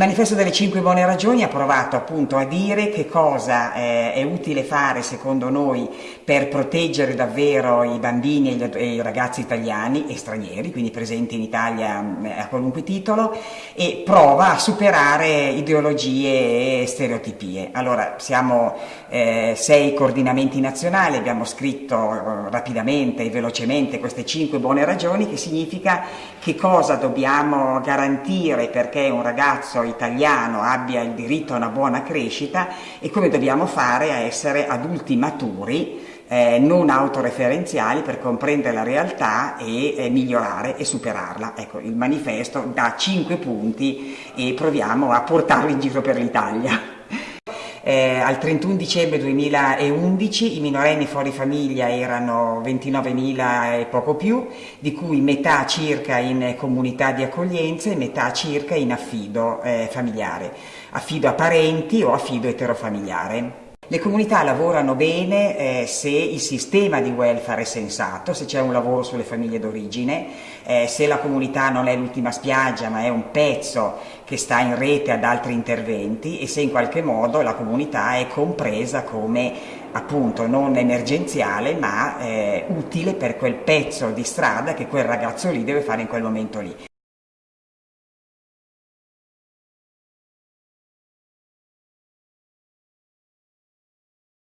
Il manifesto delle 5 buone ragioni ha provato appunto a dire che cosa eh, è utile fare secondo noi per proteggere davvero i bambini e, gli, e i ragazzi italiani e stranieri, quindi presenti in Italia eh, a qualunque titolo, e prova a superare ideologie e stereotipie. Allora, siamo eh, sei coordinamenti nazionali, abbiamo scritto eh, rapidamente e velocemente queste 5 buone ragioni, che significa che cosa dobbiamo garantire perché un ragazzo italiano abbia il diritto a una buona crescita e come dobbiamo fare a essere adulti maturi, eh, non autoreferenziali per comprendere la realtà e eh, migliorare e superarla. Ecco, il manifesto dà cinque punti e proviamo a portarli in giro per l'Italia. Eh, al 31 dicembre 2011 i minorenni fuori famiglia erano 29.000 e poco più, di cui metà circa in comunità di accoglienza e metà circa in affido eh, familiare, affido a parenti o affido eterofamiliare. Le comunità lavorano bene eh, se il sistema di welfare è sensato, se c'è un lavoro sulle famiglie d'origine, eh, se la comunità non è l'ultima spiaggia ma è un pezzo che sta in rete ad altri interventi e se in qualche modo la comunità è compresa come appunto non emergenziale ma eh, utile per quel pezzo di strada che quel ragazzo lì deve fare in quel momento lì.